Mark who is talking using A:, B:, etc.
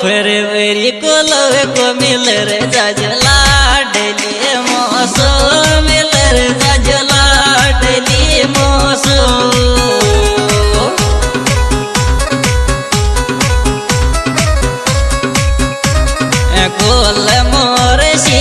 A: फिर मेरी कुल को मिल रे जजला डेली मौसो मिल रे जजला डेली मौसो कोल मोर सी